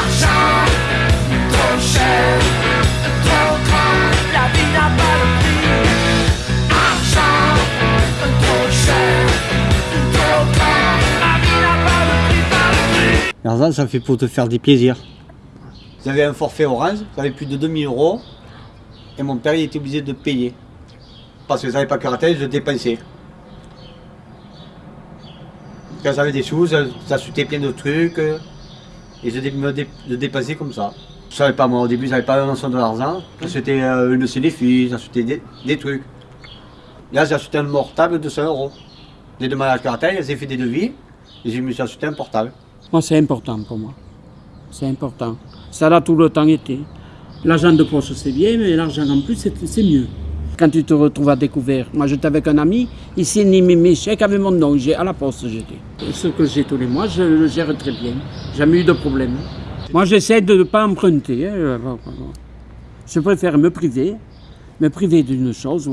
Argent, trop cher, trop grand, la vie n'a pas de prix. Argent, trop cher, trop grand, la vie n'a pas de prix, pas de prix. L'argent, ça fait pour te faire des plaisirs. J'avais un forfait orange, j'avais plus de 2000 euros, et mon père il était obligé de payer. Parce que j'avais pas karaté, je dépensais. Quand j'avais des sous, ça- j'achetais plein de trucs, et je, dé- me dé- je dépensais comme ça. Je savais pas, moi au début, j'avais pas la notion de l'argent. J'achetais euh, une filles, j'achetais des, des trucs. Là, j'ai acheté un portable de 100 euros. J'ai demandé à karaté, j'ai fait des devis, et je me suis acheté un portable. Moi, c'est important pour moi. C'est important. Ça l'a tout le temps été. L'argent de poche, c'est bien, mais l'argent en plus, c'est mieux. Quand tu te retrouves à découvert, moi j'étais avec un ami, il signe mes, mes chèques avec mon nom, j'ai à la poste j'étais. Ce que j'ai tous les mois, je le gère très bien. Jamais eu de problème. Moi j'essaie de ne pas emprunter. hein. Je préfère me priver, me priver d'une chose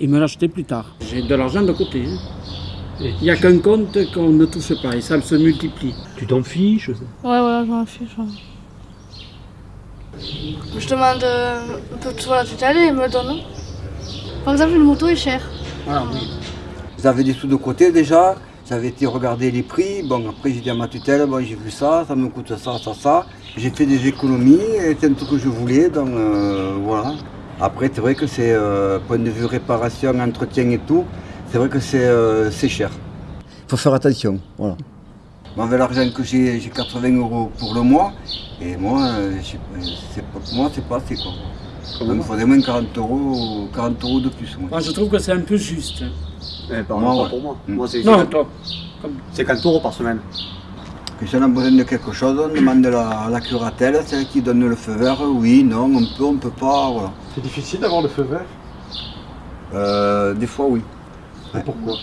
et me l'acheter plus tard. J'ai de l'argent de côté. hein. Il n'y a qu'un compte qu'on ne touche pas et ça se multiplie. Tu t'en fiches? Ouais, ouais, je m'en fiche. ouais. Je demande un peu sur la tutelle et il me donne. Par exemple, une moto est chère. Voilà, oui. J'avais des sous de côté déjà, j'avais été regarder les prix. Bon, après j'ai dit à ma tutelle, bon, j'ai vu ça, ça me coûte ça, ça, ça. J'ai fait des économies, et c'est un truc que je voulais, donc euh, voilà. Après, c'est vrai que c'est, euh, point de vue réparation, entretien et tout, c'est vrai que c'est euh, c'est cher. Il faut faire attention, voilà. Moi, avec l'argent que j'ai, j'ai 80 euros pour le mois, et moi, euh, c'est pas- pour moi, c'est pas assez quoi. Il faudrait moins 40 euros, 40 euros de plus. moi. Moi, je trouve que c'est un peu juste. Eh, par Moi, ouais. pour moi. Mm. Moi, c'est Non, 50 toi. 50 euros par semaine. Que si on a besoin de quelque chose, on demande à la, à la curatelle, c'est elle qui donne le feu vert, oui, non, on peut, on peut pas, voilà. C'est difficile d'avoir le feu vert? Euh, des fois, oui. Et Pourquoi?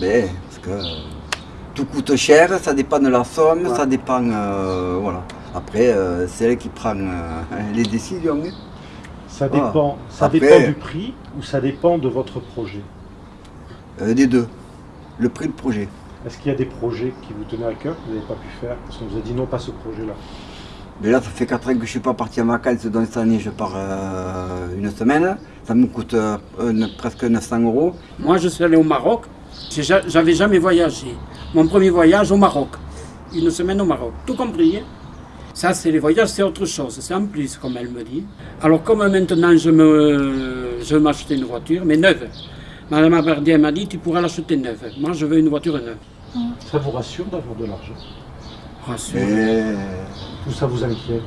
Mais, parce que euh, tout coûte cher, ça dépend de la somme, Ouais. ça dépend, euh, voilà. Après, euh, c'est elle qui prend euh, les décisions. hein. Ça dépend, ça Après- dépend du prix ou ça dépend de votre projet? Euh, des deux. Le prix de projet. Est-ce qu'il y a des projets qui vous tenaient à cœur que vous n'avez pas pu faire parce qu'on vous a dit non, pas ce projet-là? Mais là, ça fait 4 ans que je ne suis pas parti en vacances, donc cette année, je pars euh, une semaine. Ça me coûte euh, presque 900 euros. Moi, je suis allé au Maroc. J'avais jamais voyagé. Mon premier voyage au Maroc. Une semaine au Maroc. Tout compris. hein. Ça, c'est les voyages, c'est autre chose. C'est en plus, comme elle me dit. Alors, comme maintenant, je me, je m'acheter une voiture, mais neuve. Madame Abardier m'a dit, tu pourras l'acheter neuve. Moi, je veux une voiture neuve. Ça vous rassure d'avoir de l'argent? Rassure. Et... ou ça vous inquiète?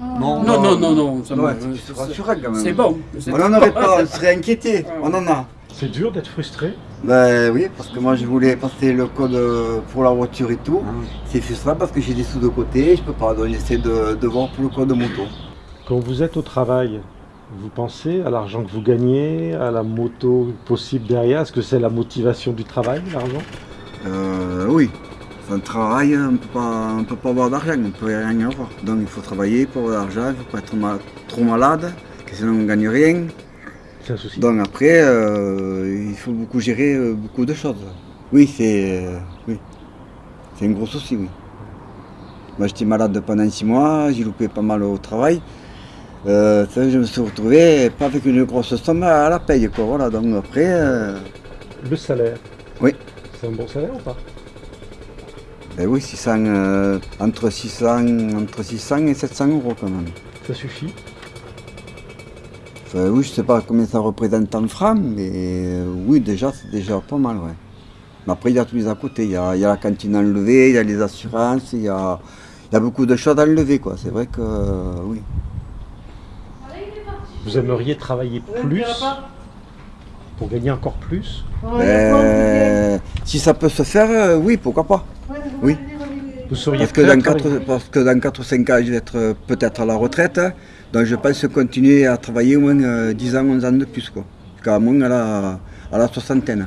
Non, non, non, non. ça me- Ouais, rassurant quand même. C'est bon. On n'en aurait pas, on serait inquiété. On en a. C'est dur d'être frustré? Ben oui, parce que moi je voulais passer le code pour la voiture et tout. C'est frustrant parce que j'ai des sous de côté, je peux pas, donc j'essaie de, de voir pour le code moto. Quand vous êtes au travail, vous pensez à l'argent que vous gagnez, à la moto possible derrière? Est-ce que c'est la motivation du travail, l'argent? Euh, oui, sans travail, on pas, on peut pas avoir d'argent, on peut rien avoir. Donc il faut travailler pour avoir de l'argent, il ne faut pas être ma- trop malade, que sinon on ne gagne rien. C'est un souci. Donc après, euh, il faut beaucoup gérer euh, beaucoup de choses. Oui, c'est euh, oui. c'est un gros souci, oui. Moi j'étais malade pendant six mois, j'ai loupé pas mal au travail. Euh, je me suis retrouvé pas avec une grosse somme à la paye, quoi. Voilà, donc après, euh, Le salaire Oui. C'est un bon salaire ou pas? Ben oui, 600, euh, entre, 600, entre 600 et 700 euros quand même. Ça suffit? Enfin, oui, je sais pas combien ça représente en francs, mais euh, oui, déjà, c'est déjà pas mal, ouais. Mais après, il y a tous les à côté. Il y a, il y a la cantine à enlever, il y a les assurances, il y a, il y a beaucoup de choses à enlever, quoi. C'est vrai que, euh, oui. Vous aimeriez travailler plus pour gagner encore plus? Ben, si ça peut se faire, euh, oui, pourquoi pas. Oui. Vous seriez Parce que, dans travailler 4, parce que dans 4 ou 5 ans, je vais être euh, peut-être à la retraite. Donc je pense continuer à travailler au moins euh, 10 ans, 11 ans de plus, quoi. Jusqu'à moins à la, à la soixantaine.